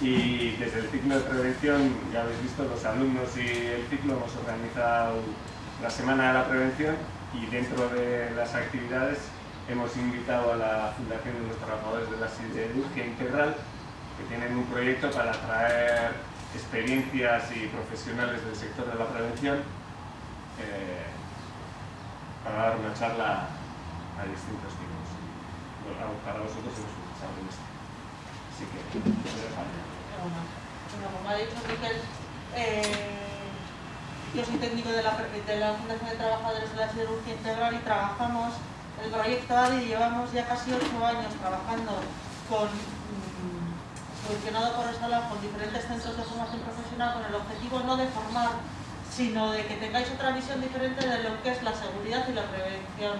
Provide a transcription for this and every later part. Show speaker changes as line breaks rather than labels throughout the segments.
y desde el ciclo de prevención, ya habéis visto, los alumnos y el ciclo hemos organizado la Semana de la Prevención y dentro de las actividades hemos invitado a la Fundación de los Trabajadores de la Siderurgia Integral que tienen un proyecto para atraer experiencias y profesionales del sector de la prevención eh, para dar una charla a distintos tipos. Para vosotros hemos escuchado en esto.
Como ha dicho Miquel, eh, yo soy técnico de la, Fundación de Trabajadores de la Siderurgia Integral y trabajamos el proyecto ADI llevamos ya casi ocho años trabajando con funcionado por Resala con diferentes centros de formación profesional con el objetivo no de formar, sino de que tengáis otra visión diferente de lo que es la seguridad y la prevención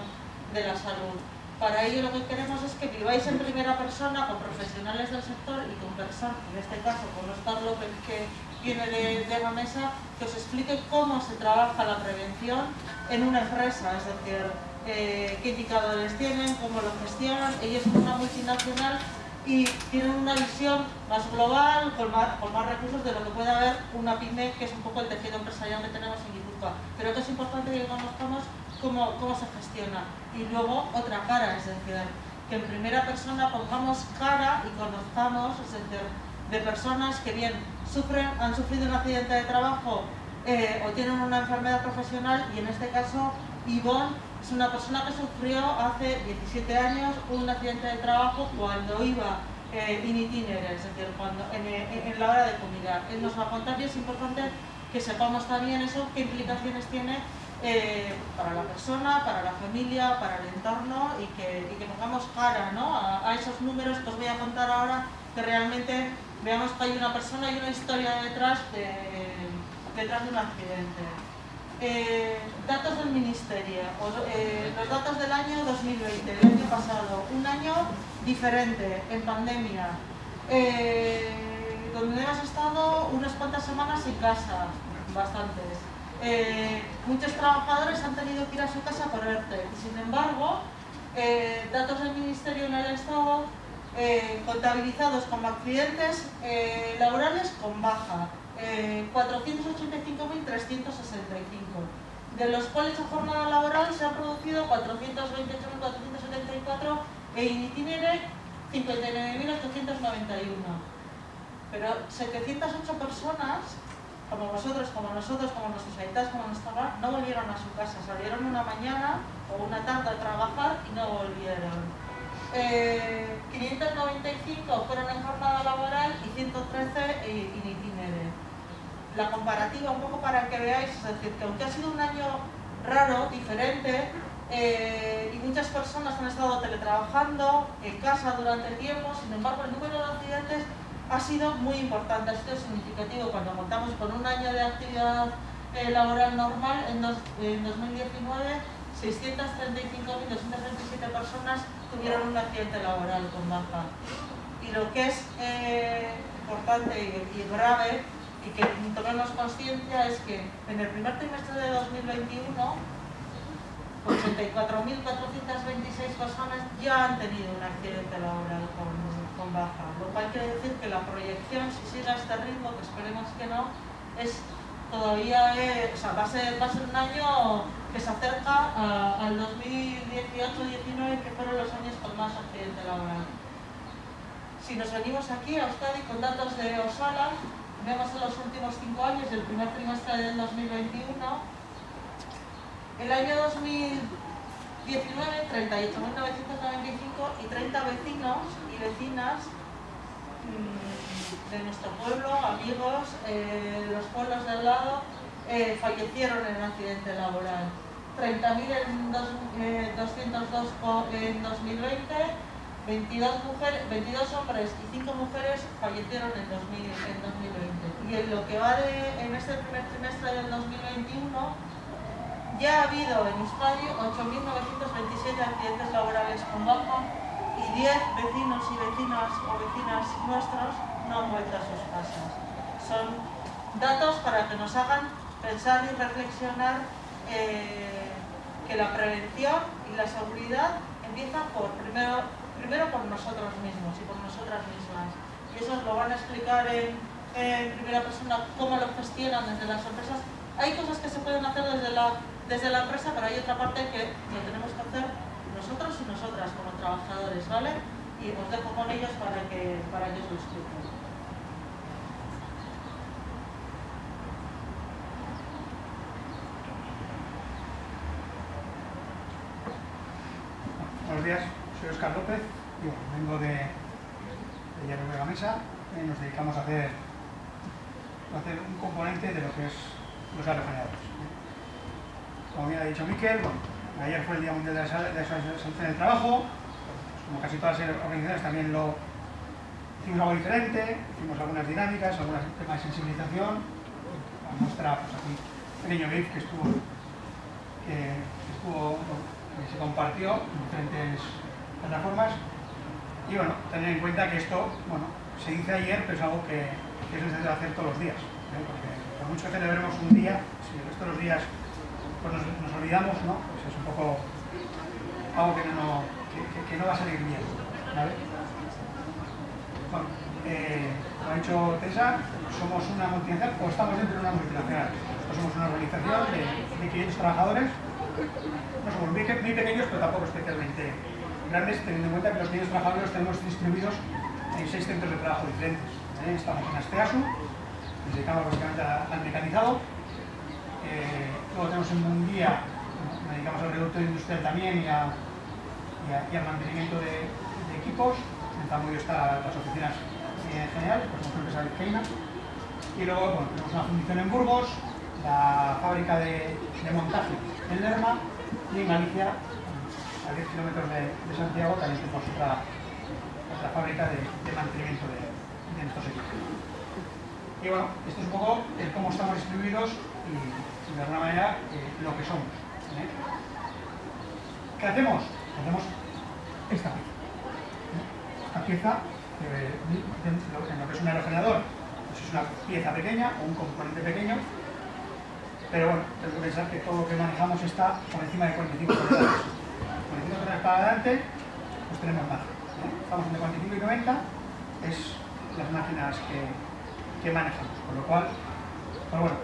de la salud. Para ello lo que queremos es que viváis en primera persona con profesionales del sector y con personas, en este caso con Oscar López que viene de, la mesa, que os explique cómo se trabaja la prevención en una empresa, es decir, eh, qué indicadores tienen, cómo lo gestionan. Ellos son una multinacional y tienen una visión más global, con más, con más, recursos de lo que puede haber una pyme, que es un poco el tejido empresarial que tenemos en Guipúzcoa. Pero que es importante que conozcamos cómo, cómo se gestiona. Y luego otra cara, es decir, que en primera persona pongamos cara y conozcamos, es decir, de personas que bien sufren, han sufrido un accidente de trabajo eh, o tienen una enfermedad profesional y en este caso Ivonne es una persona que sufrió hace 17 años un accidente de trabajo cuando iba eh, in itinere, es decir, cuando, en, la hora de comida. Él nos va a contar y es importante que sepamos también eso, qué implicaciones tiene eh, para la persona, para la familia, para el entorno y que, pongamos cara ¿no? a, a, esos números que os voy a contar ahora, que realmente veamos que hay una persona y una historia detrás de, detrás de un accidente. Eh, datos del Ministerio, eh, los datos del año 2020, el año pasado, un año diferente, en pandemia, eh, donde hemos estado unas cuantas semanas en casa, bastantes. muchos trabajadores han tenido que ir a su casa por ERTE, sin embargo, datos del Ministerio en el Estado contabilizados como accidentes laborales con baja, 485.365, de los cuales a jornada laboral se han producido 428.474 e in itinere 59.891. Pero 708 personas, como vosotros, como nosotros, como nuestros habitantes, como nuestra no volvieron a su casa, salieron una mañana o una tarde a trabajar y no volvieron. 595 eh, fueron en jornada laboral y 113 in itinere la comparativa un poco para que veáis, es decir, que aunque ha sido un año raro, diferente, eh, y muchas personas han estado teletrabajando en casa durante tiempo, sin embargo el número de accidentes ha sido muy importante, ha sido significativo cuando contamos con un año de actividad eh, laboral normal en, 2019 635.227 personas tuvieron un accidente laboral con baja. Y lo que es eh, importante y grave y que tomemos conciencia es que en el primer trimestre de 2021 84.426 personas ya han tenido un accidente laboral con, con, baja, lo cual quiere decir que la proyección, si sigue a este ritmo, que esperemos que no, es todavía o sea, va, a ser, va a ser un año que se acerca al 2018-19, que fueron los años con más accidente laboral. Si nos venimos aquí a Euskadi con datos de Osala, vemos en los últimos cinco años, el primer trimestre del 2021, el año 2019, 38.995 y 30 vecinos y vecinas mm, de nuestro pueblo, amigos, eh, los pueblos del lado, eh, fallecieron en un accidente laboral. 30.202 en 202 eh, en 2020, 22, mujeres, 22 hombres y 5 mujeres fallecieron en, 2020. Y en lo que va de, en este primer trimestre del 2021, ya ha habido en Euskadi 8.927 accidentes laborales con baja y 10 vecinos y vecinas o vecinas nuestros no han vuelto a sus casas. Son datos para que nos hagan pensar y reflexionar eh, que la prevención y la seguridad empiezan por primero primero por nosotros mismos y por nosotras mismas. Y eso lo van a explicar en, primera persona cómo lo gestionan desde las empresas. Hay cosas que se pueden hacer desde la, desde la empresa, pero hay otra parte que lo tenemos que hacer nosotros y nosotras como trabajadores, ¿vale? Y os dejo con ellos para que, para que os lo expliquen.
Buenos días, soy Oscar López, vengo de, de la Mesa y nos dedicamos a hacer, hacer un componente de lo que es los aerogeneradores. Como bien ha dicho Miquel, ayer fue el Día Mundial de la Salud en el Trabajo, como casi todas las organizaciones también lo hicimos algo diferente, hicimos algunas dinámicas, algunos temas de sensibilización, a mostrar pues, aquí un pequeño GIF que estuvo, que estuvo se compartió en diferentes plataformas. Y bueno, tener en cuenta que esto, bueno, se dice ayer, pero es algo que, es necesario hacer todos los días. ¿eh? Porque por mucho que celebremos un día, si el resto de los días pues nos, olvidamos, ¿no? Pues es un poco algo que no, que, no va a salir bien. ¿vale? Bueno, eh, como ha dicho Tessa, somos una multinacional o estamos dentro de una multinacional. Nosotros somos una organización de, de 500 trabajadores no somos muy, pequeños, pero tampoco especialmente grandes, teniendo en cuenta que los niños trabajadores los tenemos distribuidos en seis centros de trabajo diferentes. ¿Eh? Estamos en Asteasu, nos dedicamos básicamente al mecanizado. Eh, luego tenemos en Mundía, dedicamos al reducto industrial también y, al mantenimiento de, equipos. En Zamudio están las oficinas en general, pues somos una empresa vizcaína. Y luego tenemos una fundición en Burgos, la fábrica de, de montaje en Lerma y en Galicia, a 10 kilómetros de, Santiago, también tenemos otra, otra fábrica de, mantenimiento de, de, nuestros equipos. Y bueno, esto es un poco cómo estamos distribuidos y, de alguna manera, eh, lo que somos. ¿Qué hacemos? Hacemos esta pieza. Esta pieza, eh, en lo que es un aerogenerador, pues es una pieza pequeña o un componente pequeño pero bueno, tengo que pensar que todo lo que manejamos está por encima de 45 toneladas. 45 toneladas para adelante, pues tenemos más. Estamos entre 45 y 90, es las máquinas que, que manejamos. Con lo cual, pues bueno,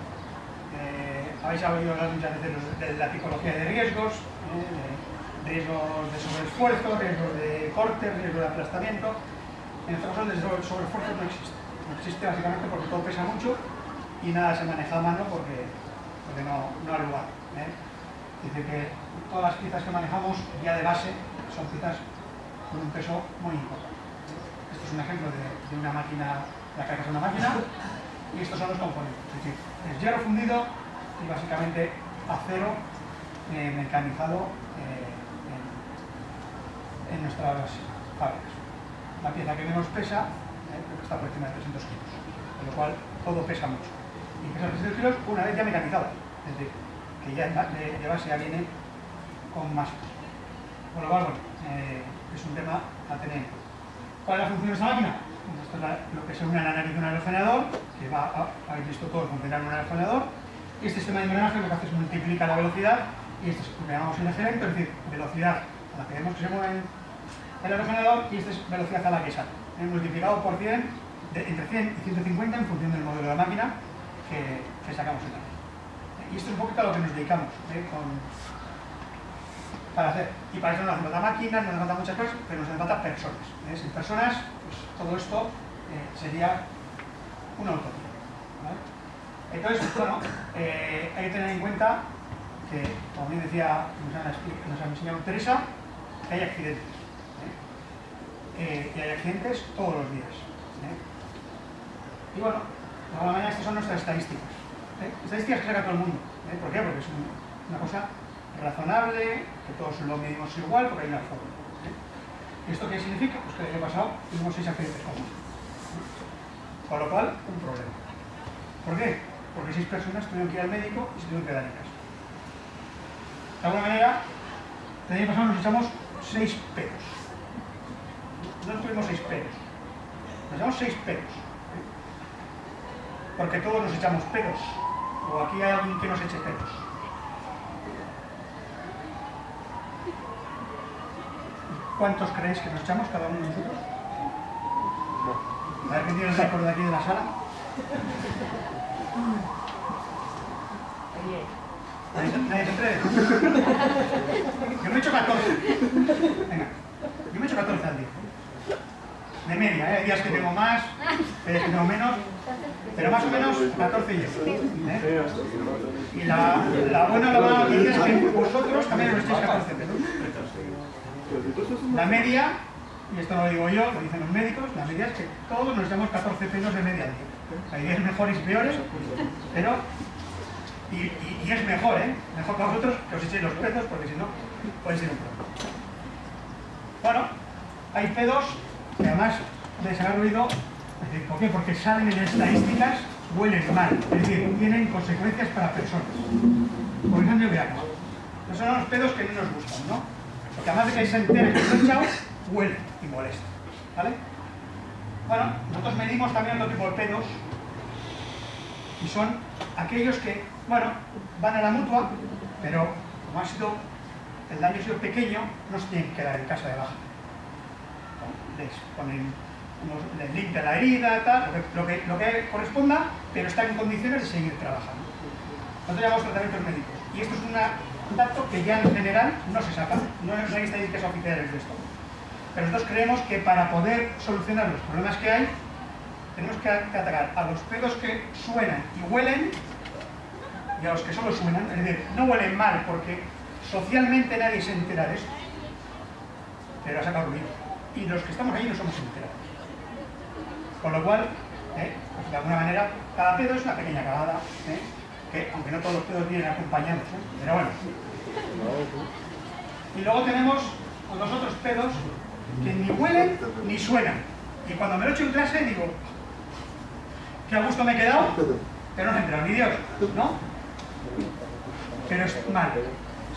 eh, habéis oído hablar muchas veces de la tipología de riesgos, de riesgos de sobreesfuerzo, riesgos de corte, riesgos de aplastamiento. En nuestro caso, el sobreesfuerzo no existe. No existe básicamente porque todo pesa mucho y nada se maneja a mano porque porque no, no hay lugar. ¿eh? Dice que todas las piezas que manejamos ya de base son piezas con un peso muy importante. Es un ejemplo de, una máquina, la carga es una máquina, y estos son los componentes. Es decir, es hierro fundido y básicamente acero eh, mecanizado eh, en, en, nuestras fábricas. La pieza que menos pesa, está por encima de 300 kilos, con lo cual todo pesa mucho y que 300 kilos una vez ya mecanizado, es decir, que ya de, base ya viene con más. Con lo cual, bueno, eh, es un tema a tener. ¿Cuál es la función de esta máquina? Esto es lo que es un análisis de un aerogenerador, que va a, habéis visto todo funcionar en un aerogenerador, este sistema de engranaje lo que hace es multiplica la velocidad, y este es lo que llamamos el eje es decir, velocidad a la que vemos que se mueve el aerogenerador, y esta es velocidad a la que sale, multiplicado por 100, entre 100 y 150 en función del modelo de la máquina, que, sacamos en la Y esto es un poquito a lo que nos dedicamos ¿eh? Y para eso no hace falta máquinas, no hace falta muchas cosas, pero nos hace falta personas. ¿eh? Sin personas, pues todo esto eh, sería una utopía. Entonces, bueno, hay que tener en cuenta que, como bien decía, nos, ha enseñado Teresa, hay accidentes. y hay accidentes todos los días. Y bueno, de alguna manera estas son nuestras estadísticas. ¿eh? Estadísticas que saca todo el mundo. ¿eh? ¿Por qué? Porque es una cosa razonable, que todos lo medimos igual, porque hay una forma. ¿eh? ¿Y esto qué significa? Pues que el año pasado tuvimos seis accidentes comunes. Con lo cual, un problema. ¿Por qué? Porque seis personas tuvieron que ir al médico y se tuvieron que dar en casa. De alguna manera, el año pasado nos echamos seis pedos. No tuvimos seis pedos. Nos echamos seis pedos porque todos nos echamos pedos. O aquí hay alguien que nos eche pedos. ¿Cuántos creéis que nos echamos cada uno de nosotros? A ver quién tiene el récord de aquí de la sala. Nadie, nadie se atreve. Yo me he hecho 14. Venga. Yo me he hecho 14 al día. De media, ¿eh? hay días que tengo más, días que tengo menos, pero más o menos 14 yo. ¿eh? Y la, la buena la mala noticia es que vosotros también os echáis 14 pelos. La media, y esto no lo digo yo, lo dicen los médicos, la media es que todos nos echamos 14 pelos de media. Hay días mejores y peores, pero... Y, y- y es mejor, ¿eh? Mejor para vosotros que os echéis los pedos, porque si no, puede ser un problema. Bueno, hay pedos que además de ser ruido, es decir, ¿por qué? Porque salen en estadísticas, huelen mal, es decir, tienen consecuencias para personas. Por ejemplo, veamos. Esos son los pedos que no nos gustan, ¿no? Además de que se enteren que echado, huelen y molestan, ¿vale? Bueno, nosotros medimos también otro tipo de pedos y son aquellos que, bueno, van a la mutua, pero como ha sido, el daño ha sido pequeño, no se tienen que quedar en casa de baja. Les ponen, les la herida, tal, lo que, corresponda, pero están en condiciones de seguir trabajando. Nosotros llamamos tratamientos médicos. Y esto es una- un dato que ya en general no se saca, no hay estadísticas oficiales de esto. Pero nosotros creemos que para poder solucionar los problemas que hay, tenemos que atacar a los pedos que suenan y huelen y a los que solo suenan, es decir, no huelen mal porque socialmente nadie se entera de esto, pero ha sacado ruido. Y los que estamos ahí no somos enterados. Con lo cual, eh, pues de alguna manera, cada pedo es una pequeña cagada, eh, que aunque no todos los pedos vienen acompañados, eh, pero bueno. Y luego tenemos los otros pedos que ni huelen ni suenan. Y cuando me lo echo en clase digo, qué a gusto me he quedado, pero no se entera ni Dios, ¿no? Pero es mal.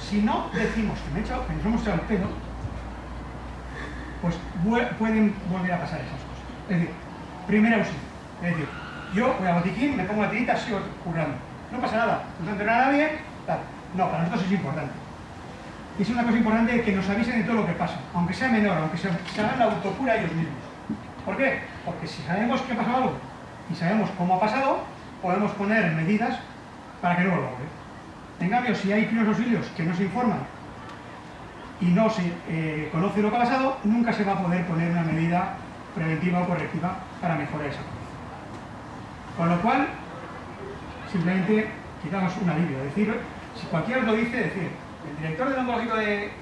Si no decimos que, me he echado, que nos hemos echado el pedo, pues pueden volver a pasar esas cosas. Es decir, primer auxilio. Es decir, yo voy a botiquín, me pongo la tirita, sigo currando. No pasa nada, no se nadie, tal. No, para nosotros es importante. Es una cosa importante que nos avisen de todo lo que pasa, aunque sea menor, aunque se, hagan la autocura ellos mismos. ¿Por qué? Porque si sabemos que ha pasado algo y sabemos cómo ha pasado, podemos poner medidas para que no vuelva a. En cambio, si hay primeros auxilios que no se informan y no se eh, conoce lo que ha pasado, nunca se va a poder poner una medida preventiva o correctiva para mejorar esa condición. Con lo cual, simplemente quitamos un alivio. Es decir, si cualquiera lo dice, decir, el director del oncológico de,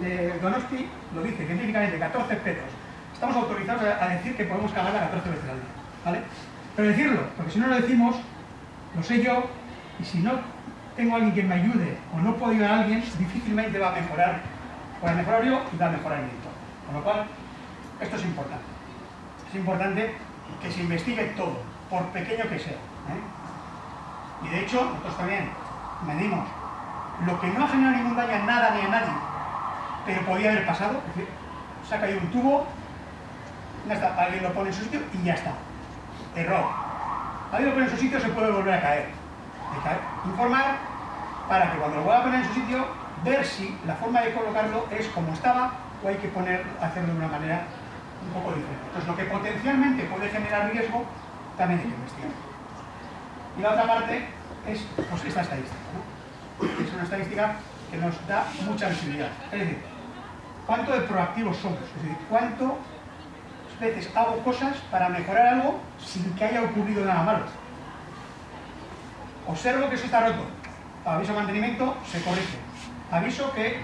de Donosti lo dice científicamente, 14 pedos. Estamos autorizados a, decir que podemos cagar a 14 veces al día. ¿vale? Pero decirlo, porque si no lo decimos, lo sé yo, y si no tengo a alguien que me ayude o no puedo ayudar a alguien, difícilmente va a mejorar. Voy a mejorar yo y va el. Con lo cual, esto es importante. Es importante que se investigue todo, por pequeño que sea. ¿eh? Y de hecho, nosotros también medimos lo que no ha generado ningún daño a nada ni a nadie, pero podía haber pasado, es decir, se ha caído un tubo, ya está, alguien lo pone en su sitio y ya está. Error. Alguien lo pone en su sitio, se puede volver a caer. Que informar para que cuando lo vuelva a poner en su sitio, ver si la forma de colocarlo es como estaba o hay que poner, hacerlo de una manera un poco diferente. Entonces, lo que potencialmente puede generar riesgo, también hay que investigar. Y la otra parte es pues, esta estadística. Es una estadística que nos da mucha visibilidad. Es decir, cuánto de proactivos somos, es decir, cuántas veces hago cosas para mejorar algo sin que haya ocurrido nada malo. Observo que eso está roto, aviso mantenimiento, se corrige. Aviso que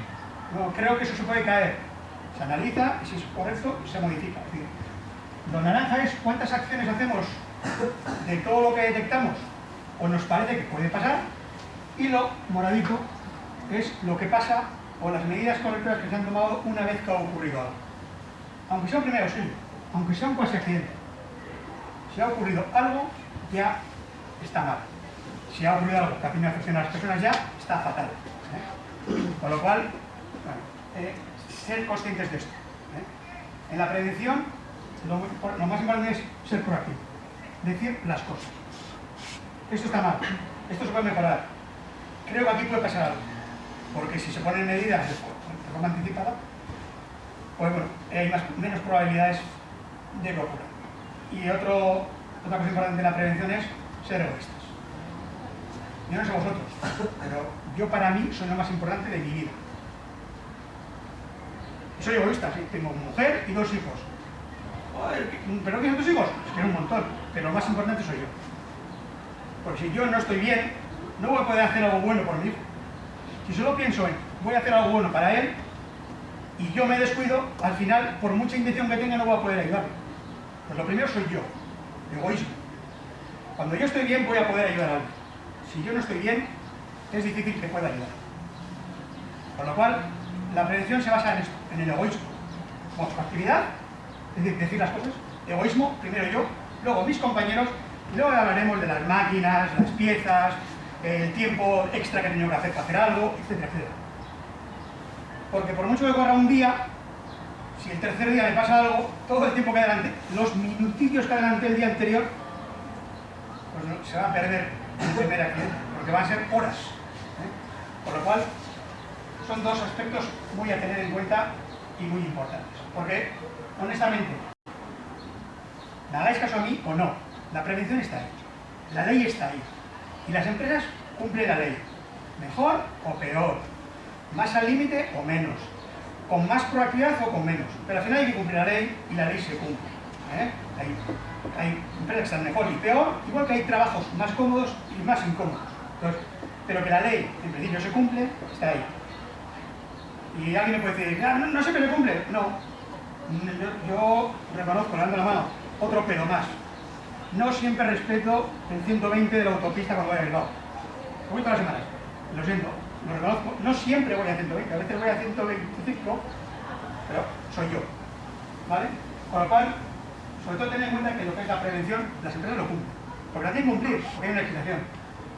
creo que eso se puede caer, se analiza y si es correcto se modifica. Es decir, lo naranja es cuántas acciones hacemos de todo lo que detectamos o nos parece que puede pasar y lo moradito es lo que pasa o las medidas correctoras que se han tomado una vez que ha ocurrido algo. Aunque sea un primer auxilio, aunque sea un cuasi accidente. Si ha ocurrido algo, ya está mal. Si ha ocurrido algo que ha afección a las personas ya, está fatal. ¿eh? Con lo cual, bueno, eh, ser conscientes de esto. ¿eh? En la prevención, lo más importante es ser proactivo. Decir las cosas. Esto está mal, esto se puede mejorar. Creo que aquí puede pasar algo. Porque si se ponen medidas de forma anticipada, pues bueno, hay menos probabilidades de que ocurra. Y otro, otra cosa importante de la prevención es ser egoístas. Yo no sé vosotros, pero yo para mí soy lo más importante de mi vida. Soy egoísta, tengo mujer y dos hijos. ¿Pero qué otros hijos? Es que un montón, pero lo más importante soy yo. Porque si yo no estoy bien, no voy a poder hacer algo bueno por mi hijo. Si solo pienso en voy a hacer algo bueno para él y yo me descuido, al final, por mucha intención que tenga, no voy a poder ayudarle. Pues lo primero soy yo, egoísmo. Cuando yo estoy bien, voy a poder ayudar a alguien. Si yo no estoy bien, es difícil que pueda ayudar. Con lo cual, la prevención se basa en esto, en el egoísmo. actividad, es decir, decir las cosas, egoísmo, primero yo, luego mis compañeros, y luego hablaremos de las máquinas, las piezas, el tiempo extra que tenido que hacer para hacer algo, etcétera, etcétera. Porque por mucho que corra un día, si el tercer día me pasa algo, todo el tiempo que adelante, los minutillos que adelanté el día anterior, pues se va a perder en el primer accidente, porque van a ser horas. ¿eh? Por lo cual, son dos aspectos muy a tener en cuenta y muy importantes. Porque, honestamente, ¿me hagáis caso a mí o no? La prevención está ahí, la ley está ahí. Y las empresas cumplen la ley, mejor o peor, más al límite o menos, con más proactividad o con menos. Pero al final hay que cumplir la ley y la ley se cumple. ¿eh? Hay, empresas que están mejor y peor, igual que hay trabajos más cómodos y más incómodos. pero que la ley, en principio, se cumple, está ahí. Y alguien me puede decir, no, no que se cumple. No, yo, yo reconozco, le dando la mano, otro pedo más. No siempre respeto el 120 de la autopista cuando voy a Bilbao. Voy todas las semanas. Lo siento, lo reconozco. No siempre voy a 120, a veces voy a 125, pero soy yo. ¿Vale? Con lo cual, sobre todo tener en cuenta que lo que es la prevención, las empresas lo cumplen. Porque la tienen que cumplir, porque hay una legislación.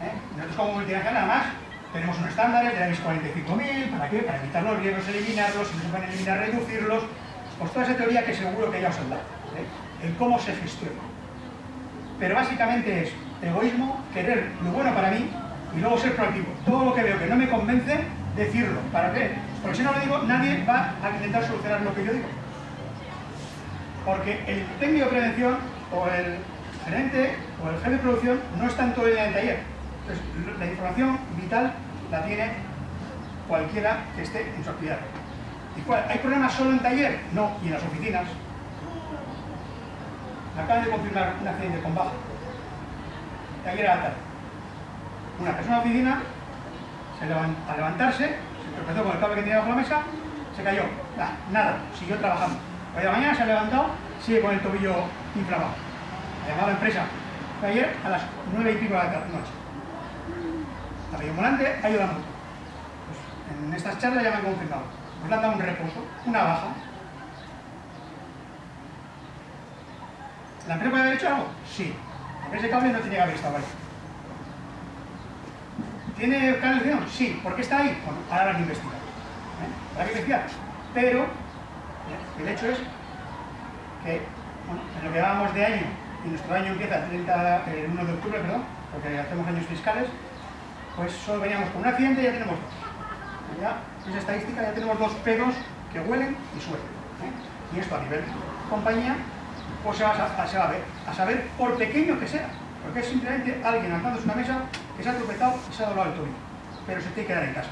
¿eh? Nosotros como multinacional, nada más, tenemos unos estándares de la ISO 45000, ¿para qué? Para evitar los riesgos, eliminarlos, si no se pueden eliminar, reducirlos. Pues toda esa teoría que seguro que ya os han dado. ¿eh? El cómo se gestiona. Pero básicamente es egoísmo, querer lo bueno para mí y luego ser proactivo. Todo lo que veo que no me convence, decirlo. ¿Para qué? Porque si no lo digo, nadie va a intentar solucionar lo que yo digo. Porque el técnico de prevención o el gerente o el jefe de producción no el día en el taller. Entonces, la información vital la tiene cualquiera que esté en su actividad. ¿Y? ¿Hay problemas solo en taller? No, y en las oficinas. Acaban de confirmar un accidente con baja. Taller a la tarde. Una persona la oficina, se al levantarse, se tropezó con el cable que tenía bajo la mesa, se cayó. nada, siguió trabajando. Hoy de mañana se ha levantado, sigue con el tobillo inflamado. Ha llamado a la empresa ayer a las nueve y pico de la noche. La volante ayudando. Pues en estas charlas ya me han confirmado. Pues le han dado un reposo, una baja. ¿La empresa puede haber hecho algo? Sí. Ese cable no tenía que haber estado ahí. ¿Tiene canalización? Sí. ¿Por qué está ahí? Bueno, ahora lo investigar. ¿Eh? Habrá que investigar. Pero el hecho es que bueno, en lo que hablábamos de año, y nuestro año empieza el, 30, el 1 de octubre, perdón, porque hacemos años fiscales, pues solo veníamos con un accidente y ya tenemos dos. Ya, esa estadística ya tenemos dos pedos que huelen y suelen. ¿eh? Y esto a nivel compañía, pues se va a, se a ver, a saber por pequeño que sea, porque es simplemente alguien en una mesa que se ha tropezado y se ha doblado el tobillo, pero se tiene que quedar en casa.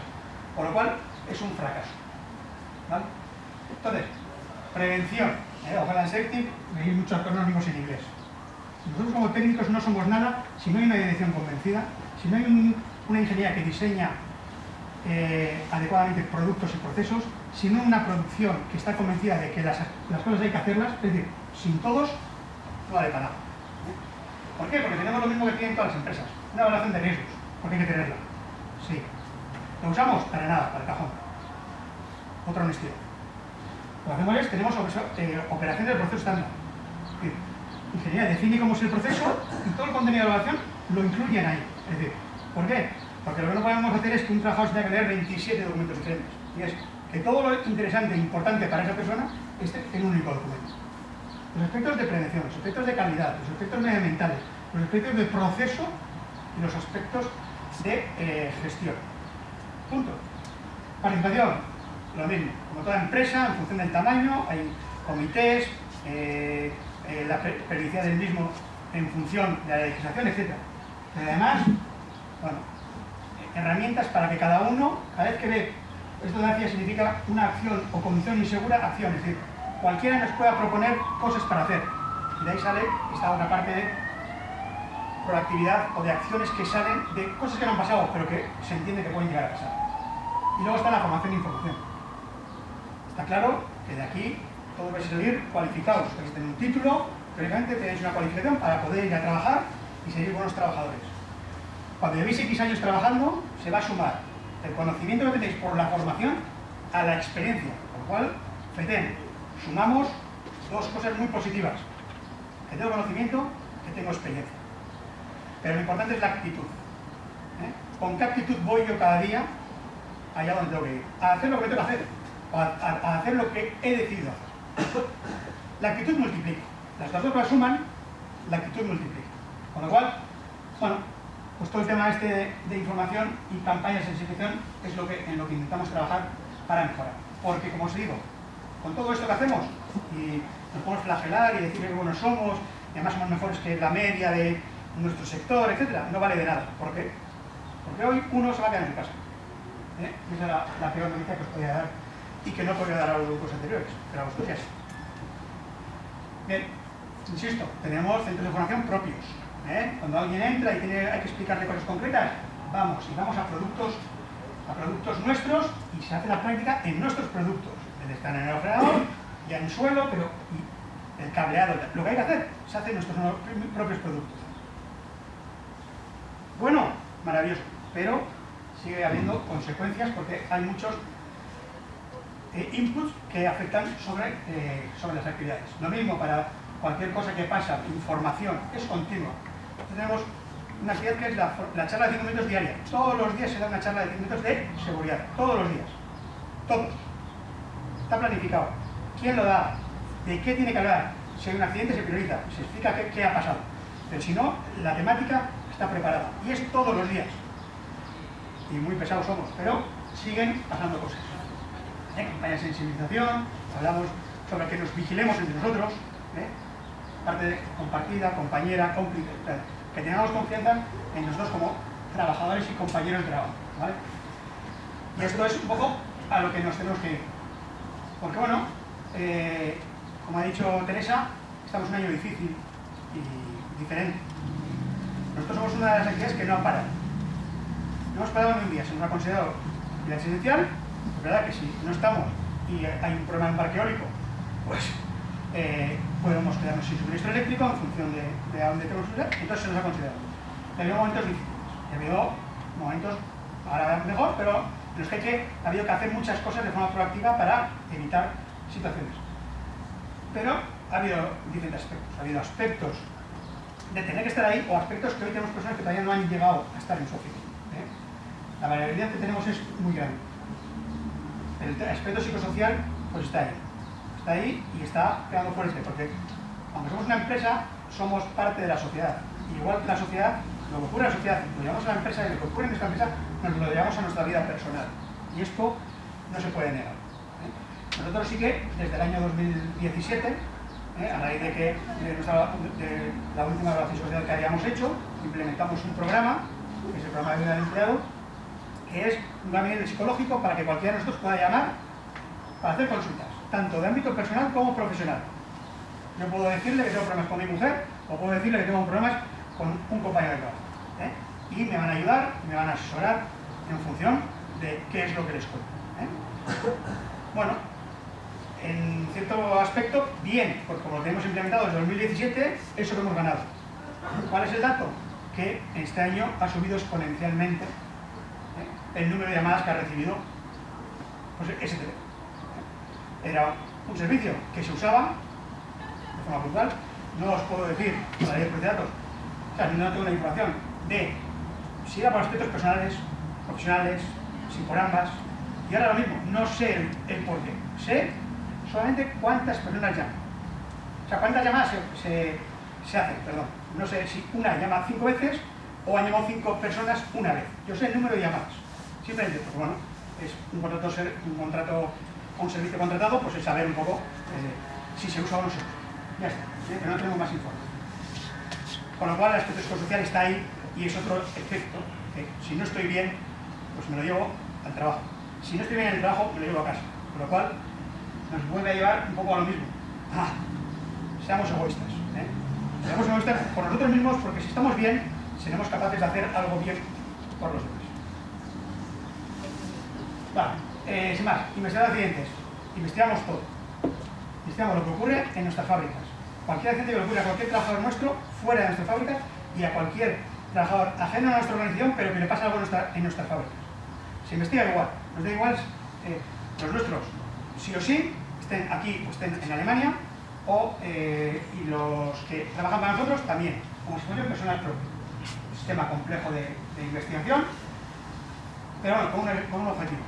Por lo cual es un fracaso. ¿vale? Entonces, prevención. ¿eh? Ojalá en SECTIV veis muchos acrónimos en inglés. Nosotros como técnicos no somos nada si no hay una dirección convencida, si no hay una ingeniería que diseña eh, adecuadamente productos y procesos, sino una producción que está convencida de que las, cosas hay que hacerlas, es decir, sin todos, no vale para nada. ¿Por qué? Porque tenemos lo mismo que tienen todas las empresas, una evaluación de riesgos, porque hay que tenerla. Sí. ¿Lo usamos? Para nada, para el cajón. Otra honestidad. Lo que hacemos es, tenemos eh, operación del proceso estándar. ingeniería define cómo es el proceso y todo el contenido de evaluación lo incluyen ahí. Es decir, ¿por qué? Porque lo que no podemos hacer es que un trabajador tenga que leer 27 documentos diferentes. Y es que todo lo interesante e importante para esa persona esté en un único documento. Los aspectos de prevención, los aspectos de calidad, los aspectos medioambientales, los aspectos de proceso y los aspectos de eh, gestión. Punto. Participación, lo mismo. Como toda empresa, en función del tamaño, hay comités, eh, eh, la periodicidad del mismo en función de la legislación, etc. Pero además, bueno, herramientas para que cada uno, cada vez que ve esto de significa una acción o condición insegura, acción, es cualquiera nos pueda proponer cosas para hacer. Y de ahí sale esta otra parte de proactividad o de acciones que salen de cosas que no han pasado, pero que se entiende que pueden llegar a pasar. Y luego está la formación e información. Está claro que de aquí todos vais a salir cualificados, vais a tener un título, teóricamente tenéis una cualificación para poder ir a trabajar y seguir buenos trabajadores. Cuando llevéis X años trabajando, se va a sumar el conocimiento que tenéis por la formación a la experiencia, con lo cual, FETEN, sumamos dos cosas muy positivas. Que tengo conocimiento, que tengo experiencia. Pero lo importante es la actitud. ¿eh? ¿Con qué actitud voy yo cada día allá donde tengo que ir? A hacer lo que tengo que hacer, a, hacer lo que he decidido hacer. La actitud multiplica. Las dos cosas suman, la actitud multiplica. Con lo cual, bueno, pues todo el tema este de información y campañas de sensibilización es lo que, en lo que intentamos trabajar para mejorar. Porque, como os digo, con todo esto que hacemos, y nos podemos flagelar y decir que buenos somos, y además somos mejores que la media de nuestro sector, etcétera, no vale de nada. ¿Por qué? Porque hoy uno se va a quedar en casa. ¿eh? Esa es la, peor noticia que os podía dar y que no podría dar a los grupos anteriores, pero a vosotros ya. Bien, insisto, tenemos centros de formación propios, ¿eh? Cuando alguien entra y tiene, hay que explicarle cosas concretas, vamos y vamos a productos, a productos nuestros y se hace la práctica en nuestros productos. Estar en el ordenador, ya en suelo, pero el cableado, lo que hay que hacer, se hace en nuestros propios productos. Bueno, maravilloso, pero sigue habiendo consecuencias porque hay muchos eh, inputs que afectan sobre, eh, sobre las actividades. Lo mismo para cualquier cosa que pasa, información, es continua tenemos una actividad que es la, charla de 5 minutos diaria. Todos los días se da una charla de 5 minutos de seguridad. Todos los días. Todos. Está planificado. ¿Quién lo da? ¿De qué tiene que hablar? Si hay un accidente se prioriza, se explica qué, ha pasado. Pero si no, la temática está preparada. Y es todos los días. Y muy pesados somos, pero siguen pasando cosas. ¿Eh? Campaña de sensibilización, hablamos sobre que nos vigilemos entre nosotros. ¿eh? parte compartida, compañera, cómplice, que tengamos confianza en nosotros como trabajadores y compañeros de trabajo. ¿vale? Y esto es un poco a lo que nos tenemos que. Porque bueno, eh, como ha dicho Teresa, estamos en un año difícil y diferente. Nosotros somos una de las entidades que no han parado. No hemos parado ni un día, se nos ha considerado vida esencial, es verdad que si no estamos y hay un problema en parque eólico, pues eh, podemos quedarnos sin suministro eléctrico en función de, a dónde tenemos que entonces se nos ha considerado. Ha habido momentos difíciles, ha habido momentos, ahora mejor, pero en los que, ha habido que hacer muchas cosas de forma proactiva para evitar situaciones. Pero ha habido diferentes aspectos, ha habido aspectos de tener que estar ahí o aspectos que hoy tenemos personas que todavía no han llegado a estar en su oficina. ¿eh? La variabilidad que tenemos es muy grande. El aspecto psicosocial pues está ahí está ahí y está quedando fuerte, porque aunque somos una empresa, somos parte de la sociedad. igual que la sociedad, lo que ocurre en la sociedad, lo llevamos a la empresa y lo que ocurre en esta empresa, nos lo llevamos a nuestra vida personal. Y esto no se puede negar. ¿eh? Nosotros sí que, desde el año 2017, ¿eh? a raíz de que de, la última evaluación social que habíamos hecho, implementamos un programa, que es el programa de vida del empleado, que es un gabinete psicológico para que cualquiera de nosotros pueda llamar para hacer consultas tanto de ámbito personal como profesional. Yo puedo decirle que tengo problemas con mi mujer o puedo decirle que tengo problemas con un compañero de trabajo. ¿eh? Y me van a ayudar, me van a asesorar en función de qué es lo que les cuento. ¿eh? Bueno, en cierto aspecto, bien, porque como lo tenemos implementado desde 2017, eso lo hemos ganado. ¿Cuál es el dato? Que este año ha subido exponencialmente ¿eh? el número de llamadas que ha recibido pues, ese era un servicio que se usaba de forma puntual. No os puedo decir la ley de datos, no tengo la información de si era por aspectos personales, profesionales, si por ambas. Y ahora lo mismo, no sé el, por qué. Sé solamente cuántas personas llaman. O sea, cuántas llamadas se, se, hacen, perdón. No sé si una llama cinco veces o han llamado cinco personas una vez. Yo sé el número de llamadas. Simplemente, porque bueno, es un contrato, un contrato un servicio contratado, pues es saber un poco eh, si se usa o no se usa. Ya está. ¿eh? no tenemos más informes. Con lo cual el aspecto psicosocial está ahí y es otro efecto que si no estoy bien, pues me lo llevo al trabajo. Si no estoy bien en el trabajo, me lo llevo a casa. Con lo cual nos vuelve a llevar un poco a lo mismo. Ah, seamos egoístas. ¿eh? Seamos egoístas por nosotros mismos porque si estamos bien, seremos capaces de hacer algo bien por los demás. Vale, eh, sin más, investigar accidentes. Investigamos todo. Investigamos lo que ocurre en nuestras fábricas. Cualquier accidente que le ocurra a cualquier trabajador nuestro fuera de nuestra fábrica y a cualquier trabajador ajeno a nuestra organización, pero que le pasa algo en, nuestra, en nuestras fábricas. Se investiga igual. Nos da igual eh, los nuestros, sí o sí, estén aquí o estén en Alemania, o eh, y los que trabajan para nosotros también, como si fueran personas propias. Sistema complejo de, de investigación, pero bueno, con un, con un objetivo.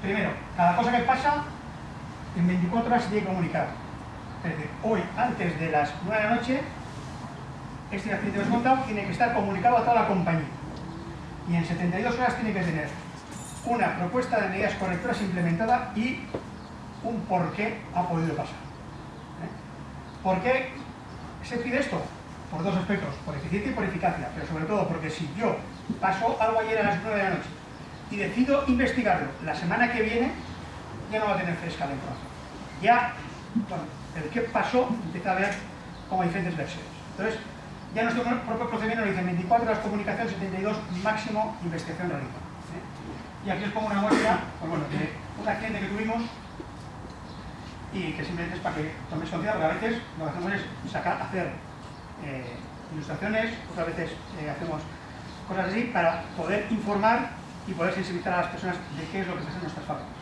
Primero, cada cosa que pasa, en 24 horas se tiene que comunicar. Es decir, hoy, antes de las 9 de la noche, este accidente desmontado tiene que estar comunicado a toda la compañía. Y en 72 horas tiene que tener una propuesta de medidas correctoras implementada y un por qué ha podido pasar. ¿Eh? ¿Por qué se pide esto? Por dos aspectos, por eficiencia y por eficacia, pero sobre todo porque si yo paso algo ayer a las 9 de la noche y decido investigarlo la semana que viene, ya no va a tener fresca la información. Ya, bueno, el qué pasó empieza a ver como diferentes versiones. Entonces, ya nuestro propio procedimiento dice 24 horas comunicación, 72 máximo investigación realizada. ¿eh? Y aquí os pongo una muestra pues bueno, de un accidente que tuvimos y que simplemente es para que toméis conciencia, porque a veces lo que hacemos es sacar, hacer eh, ilustraciones, otras veces eh, hacemos cosas así para poder informar y poder sensibilizar a las personas de qué es lo que pasa en nuestras fábricas.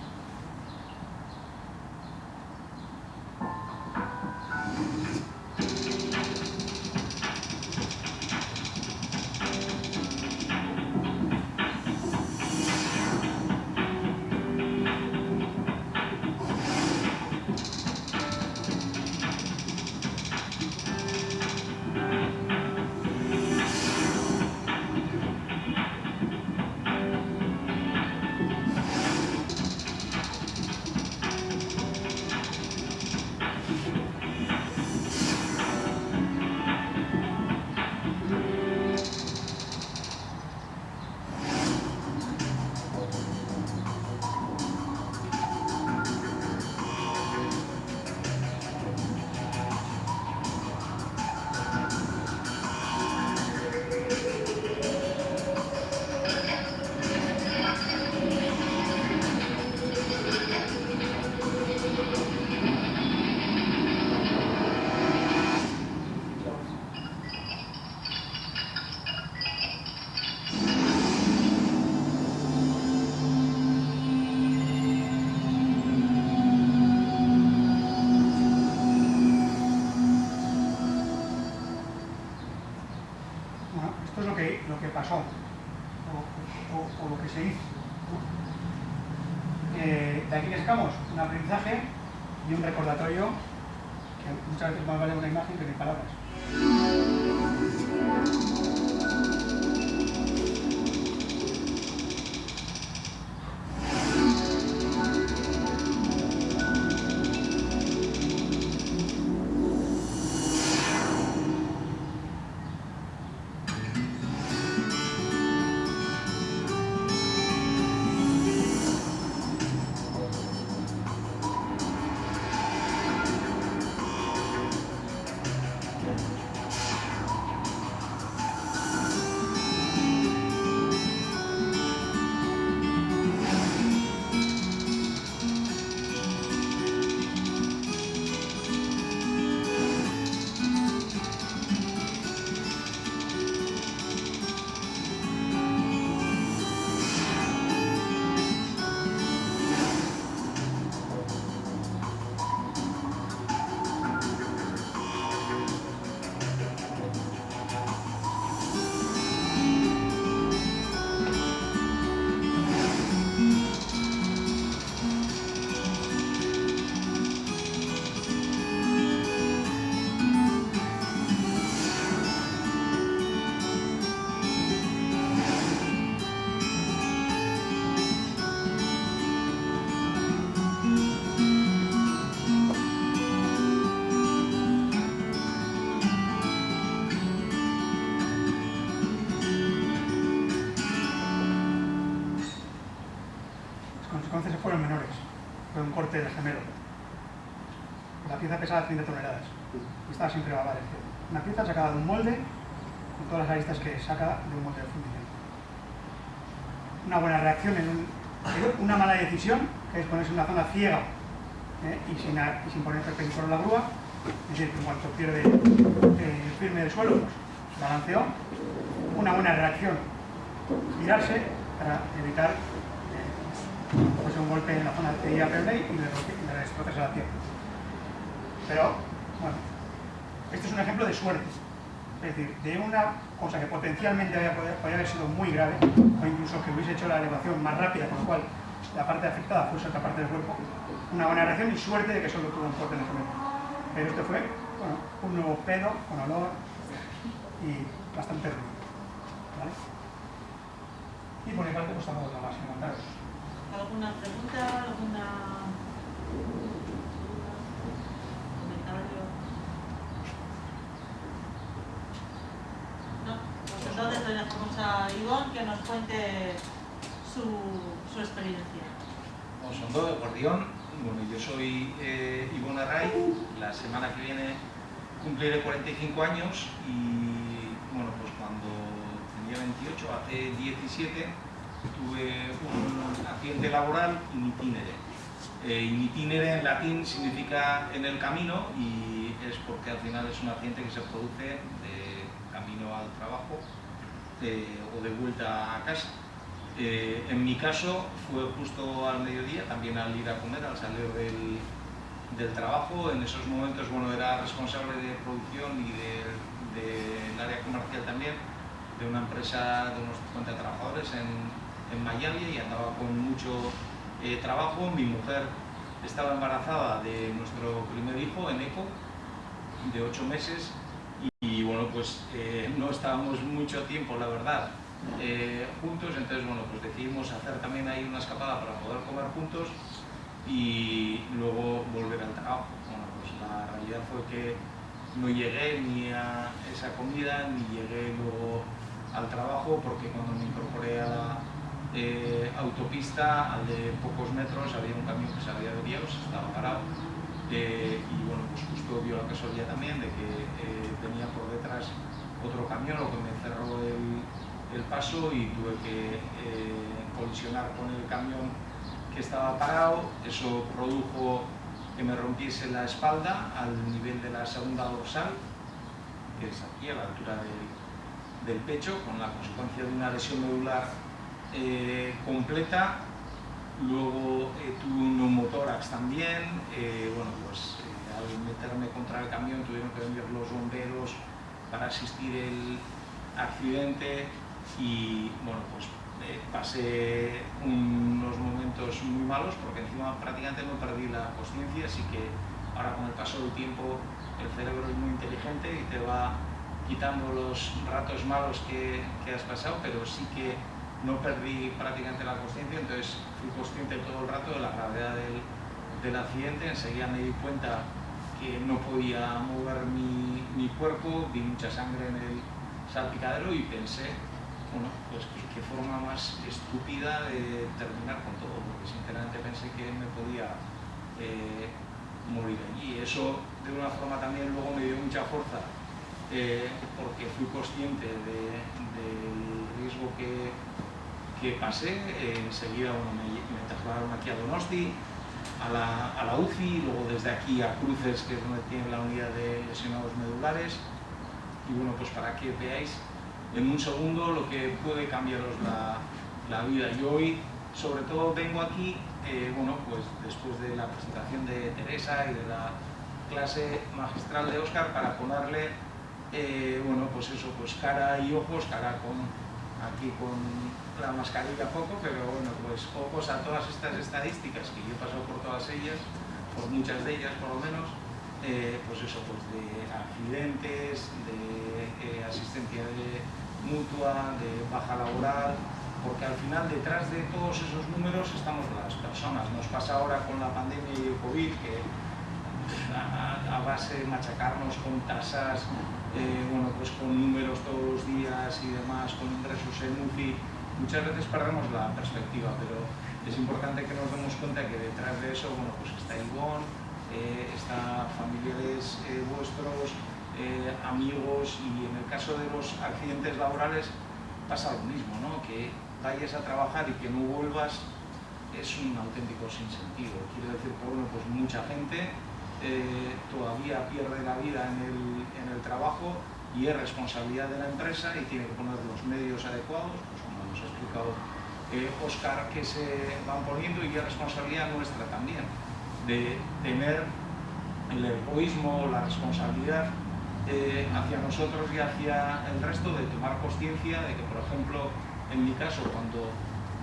Gemelo. La pieza pesaba 30 toneladas y estaba sin prevalar. Una pieza sacada de un molde con todas las aristas que saca de un molde de fundición. Una buena reacción en un, una mala decisión, que es ponerse en una zona ciega ¿eh? y, sin, y, sin, poner perpendicular la grúa, es decir, que en cuanto pierde eh, el firme del suelo, pues balanceó. Una buena reacción, girarse para evitar un golpe en la zona de y le, le destroces a la pierna. Pero, bueno, este es un ejemplo de suerte. Es decir, de una cosa que potencialmente podía haber sido muy grave, o incluso que hubiese hecho la elevación más rápida, con lo cual la parte afectada fuese otra parte del cuerpo, una buena reacción y suerte de que solo tuvo un corte en el gemelo. Pero este fue bueno, un nuevo pedo con olor y bastante ruido. ¿vale? Y por mi parte, pues tampoco tengo más que contaros.
¿Alguna pregunta? ¿Alguna comentario? No, pues entonces le dejamos a Ivonne que nos cuente su, su experiencia.
Osondo de Gordión, bueno, yo soy eh, Ivonne Array, la semana que viene cumpliré 45 años y bueno, pues cuando tenía 28, hace 17, tuve un accidente laboral in. Eh, in itinere en latín significa en el camino y es porque al final es un accidente que se produce de camino al trabajo eh, o de vuelta a casa. Eh, en mi caso fue justo al mediodía, también al ir a comer, al salir del, del trabajo. En esos momentos bueno, era responsable de producción y del de, área comercial también de una empresa de unos 50 trabajadores en Miami y andaba con mucho eh, trabajo. Mi mujer estaba embarazada de nuestro primer hijo, en ECO, de 8 meses y, bueno, pues eh, no estábamos mucho tiempo, la verdad, eh, juntos, entonces bueno, pues decidimos hacer también ahí una escapada para poder comer juntos y luego volver al trabajo. Bueno, pues la realidad fue que no llegué ni a esa comida ni llegué luego al trabajo porque cuando me incorporé a la eh, autopista, al de pocos metros, había un camión que se había desviado, se estaba parado. Y bueno, pues justo dio la casualidad también de que eh, venía por detrás otro camión, lo que me cerró el, el paso y tuve que eh, colisionar con el camión que estaba parado, eso produjo que me rompiese la espalda al nivel de la segunda dorsal, que es aquí a la altura del, del pecho, con la consecuencia de una lesión medular eh, completa. Luego eh, tuve un neumotórax también, eh, bueno, pues eh, al meterme contra el camión tuvieron que venir los bomberos para asistir el accidente. Y bueno, pues pasé unos momentos muy malos porque encima prácticamente no perdí la conciencia, así que ahora con el paso del tiempo el cerebro es muy inteligente y te va quitando los ratos malos que, que has pasado, pero sí que no perdí prácticamente la conciencia, entonces fui consciente todo el rato de la gravedad del, del accidente, enseguida me di cuenta que no podía mover mi, mi cuerpo, vi mucha sangre en el salpicadero y pensé bueno, pues qué forma más estúpida de terminar con todo, porque sinceramente pensé que me podía eh, morir allí. Eso de una forma también luego me dio mucha fuerza, eh, porque fui consciente de, del riesgo que, que pasé. Eh, enseguida bueno, me, trasladaron aquí a Donosti, a la, a la UCI, luego desde aquí a Cruces, que es donde tiene la unidad de lesionados medulares. Y bueno, pues para que veáis en un segundo lo que puede cambiaros la, la vida. Y hoy, sobre todo, vengo aquí, eh, bueno, pues después de la presentación de Teresa y de la clase magistral de Óscar, para ponerle, eh, bueno, pues eso, pues cara y ojos, cara con, aquí con la mascarilla poco, pero bueno, pues ojos a todas estas estadísticas que yo he pasado por todas ellas, por muchas de ellas por lo menos, eh, pues eso, pues de accidentes, de eh, asistencia de mutua, de baja laboral, porque al final detrás de todos esos números estamos las personas. Nos pasa ahora con la pandemia y el COVID que a, a base de machacarnos con tasas, eh, bueno, pues con números todos los días y demás, con ingresos en UCI, muchas veces perdemos la perspectiva, pero es importante que nos demos cuenta que detrás de eso, bueno, pues está Ivonne, eh, está familiares eh, vuestros, eh, amigos y en el caso de los accidentes laborales pasa lo mismo, ¿no? Que vayas a trabajar y que no vuelvas es un auténtico sinsentido. Quiero decir que bueno, pues mucha gente eh, todavía pierde la vida en el, en el, trabajo y es responsabilidad de la empresa y tiene que poner los medios adecuados, pues nos ha explicado eh, Oscar, que se van poniendo y es responsabilidad nuestra también de tener el egoísmo, la responsabilidad eh, hacia nosotros y hacia el resto de tomar conciencia de que, por ejemplo, en mi caso, cuando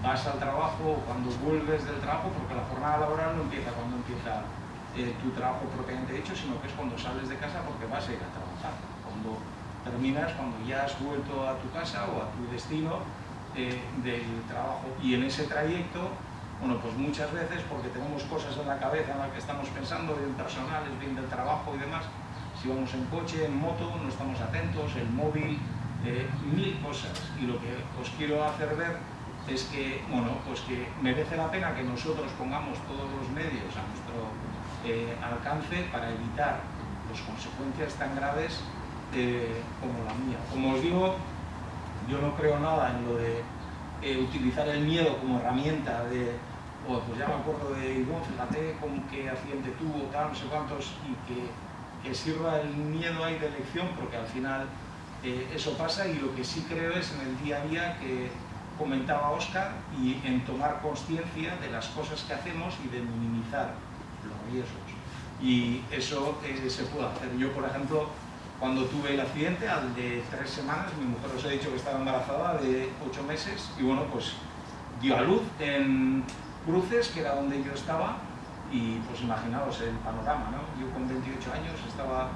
vas al trabajo o cuando vuelves del trabajo, porque la jornada laboral no empieza cuando empieza eh, tu trabajo propiamente hecho, sino que es cuando sales de casa porque vas a ir a trabajar. Cuando terminas, cuando ya has vuelto a tu casa o a tu destino del trabajo. Y en ese trayecto, bueno, pues muchas veces, porque tenemos cosas en la cabeza en las que estamos pensando, bien personales, bien del trabajo y demás, si vamos en coche, en moto, no estamos atentos, el móvil, eh, mil cosas. Y lo que os quiero hacer ver es que, bueno, pues que merece la pena que nosotros pongamos todos los medios a nuestro eh, alcance para evitar las consecuencias tan graves eh, como la mía. Como os digo, yo no creo nada en lo de eh, utilizar el miedo como herramienta de, oh, pues ya me acuerdo de Ivonne, fíjate con qué accidente tuvo, tal, no sé cuántos, y que, que sirva el miedo ahí de elección, porque al final eso pasa y lo que sí creo es en el día a día que comentaba Oscar, y en tomar conciencia de las cosas que hacemos y de minimizar los riesgos. Y eso eh, se puede hacer. Yo, por ejemplo, cuando tuve el accidente, al de tres semanas, mi mujer os ha dicho que estaba embarazada de ocho meses, y bueno, pues dio a luz en Cruces, que era donde yo estaba, y pues imaginaos el panorama, ¿no? Yo con 28 años estaba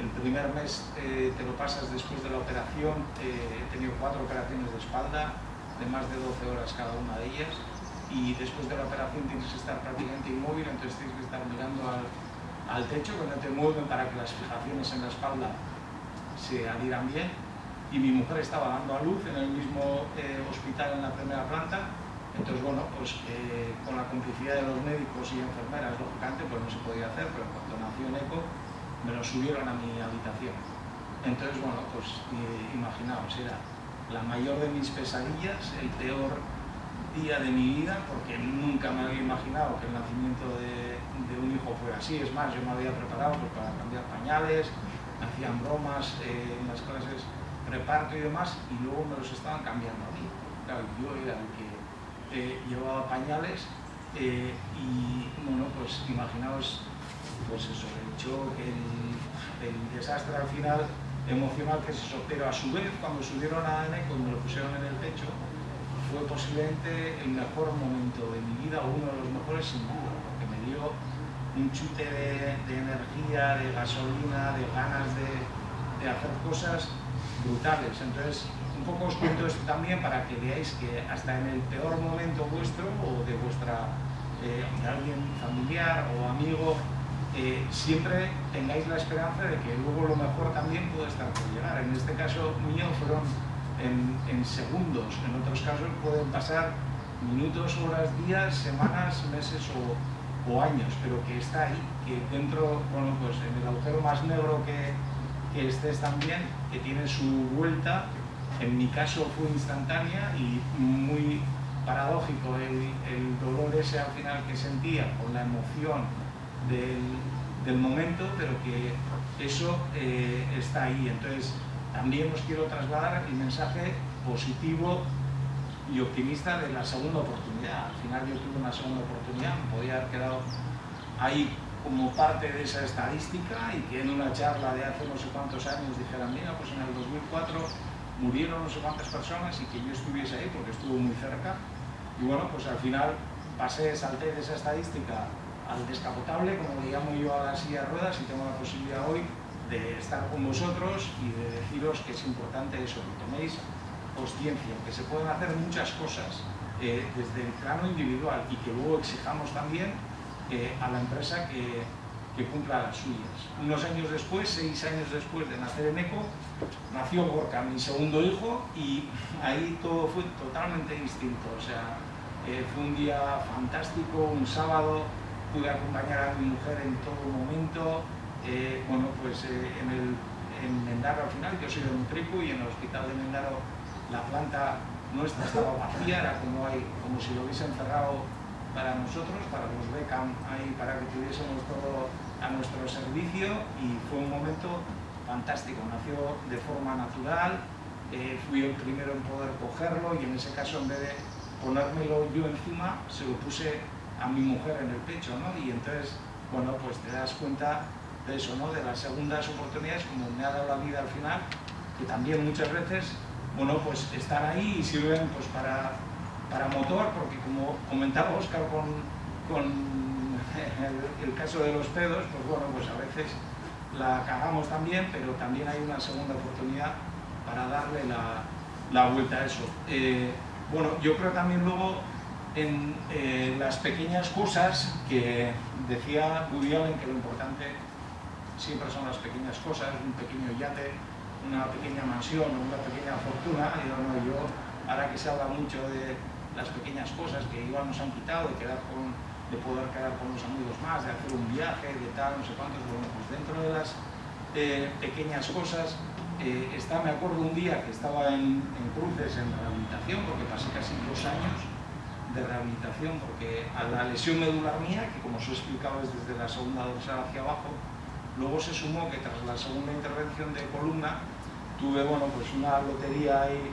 el primer mes eh, te lo pasas después de la operación, eh, he tenido cuatro operaciones de espalda, de más de 12 horas cada una de ellas y después de la operación tienes que estar prácticamente inmóvil, entonces tienes que estar mirando al, al techo, que no te mueven para que las fijaciones en la espalda se adhieran bien. Y mi mujer estaba dando a luz en el mismo eh, hospital en la primera planta, entonces bueno, pues eh, con la complicidad de los médicos y enfermeras, lógicamente, pues no se podía hacer, pero cuando nació en ECO me lo subieron a mi habitación. Entonces bueno, pues eh, imaginaos, era la mayor de mis pesadillas, el peor día de mi vida, porque nunca me había imaginado que el nacimiento de, un hijo fuera así. Es más, yo me había preparado pues, para cambiar pañales, hacían bromas eh, en las clases reparto y demás, y luego me los estaban cambiando a mí. Claro, yo era el que eh, llevaba pañales eh, y, bueno, pues imaginaos, pues eso, el choque, el desastre al final emocional que es eso, pero a su vez cuando subieron a N, cuando lo pusieron en el pecho, fue posiblemente el mejor momento de mi vida, uno de los mejores sin duda, un chute de, energía, de gasolina, de ganas de, hacer cosas brutales. Entonces, un poco os cuento esto también para que veáis que hasta en el peor momento vuestro o de vuestra eh, de alguien familiar o amigo siempre tengáis la esperanza de que luego lo mejor también puede estar por llegar. En este caso mío fueron en, segundos, en otros casos pueden pasar minutos, horas, días, semanas, meses o, años, pero que está ahí, que dentro, bueno, pues en el agujero más negro que, que estés también, que tiene su vuelta, en mi caso fue instantánea y muy paradójico el, el dolor ese al final que sentía con la emoción del, momento, pero que eso eh, está ahí. Entonces, también os quiero trasladar el mensaje positivo y optimista de la segunda oportunidad. Al final yo tuve una segunda oportunidad, me podía haber quedado ahí como parte de esa estadística y que en una charla de hace no sé cuántos años dijeran, mira, pues en el 2004 murieron no sé cuántas personas y que yo estuviese ahí porque estuvo muy cerca. Y bueno, pues al final pasé, salté de esa estadística al descapotable, como le llamo yo a la silla de ruedas, y tengo la posibilidad hoy de estar con vosotros y de deciros que es importante eso, que toméis conciencia, que se pueden hacer muchas cosas eh, desde el plano individual y que luego exijamos también eh, a la empresa que, cumpla las suyas. Unos años después, seis años después de nacer en ECO, nació Gorka, mi segundo hijo, y ahí todo fue totalmente distinto. O sea, eh, fue un día fantástico, un sábado, pude acompañar a mi mujer en todo momento. Bueno, pues en, el, en Mendaro al final, yo soy de Nutrico y en el hospital de Mendaro la planta nuestra estaba vacía, era como, si lo hubiesen cerrado para nosotros, para los Beckham, ahí, para que tuviésemos todo a nuestro servicio y fue un momento fantástico, nació de forma natural, eh, fui el primero en poder cogerlo y en ese caso en vez de ponérmelo yo encima, se lo puse a mi mujer en el pecho, ¿no? Y entonces, bueno, pues te das cuenta de eso, ¿no? De las segundas oportunidades, como me ha dado la vida al final, que también muchas veces, bueno, pues están ahí y sirven pues para para motor, porque como comentaba Oscar con, con el, caso de los pedos, pues bueno, pues a veces la cagamos también, pero también hay una segunda oportunidad para darle la, la vuelta a eso. Eh, bueno, yo creo también luego en eh, las pequeñas cosas que decía Woody Allen que lo importante siempre son las pequeñas cosas, un pequeño yate, una pequeña mansión, una pequeña fortuna, y no, yo, ahora que se habla mucho de las pequeñas cosas que igual nos han quitado, de, quedar con, de poder quedar con los amigos más, de hacer un viaje, de tal, no sé cuántos, bueno, pues dentro de las eh, pequeñas cosas, eh, está, me acuerdo un día que estaba en, Cruces en rehabilitación, porque pasé casi dos años de rehabilitación, porque a la lesión medular mía, que como os he explicado es desde la segunda dorsal hacia abajo, luego se sumó que tras la segunda intervención de columna, tuve, bueno, pues una lotería ahí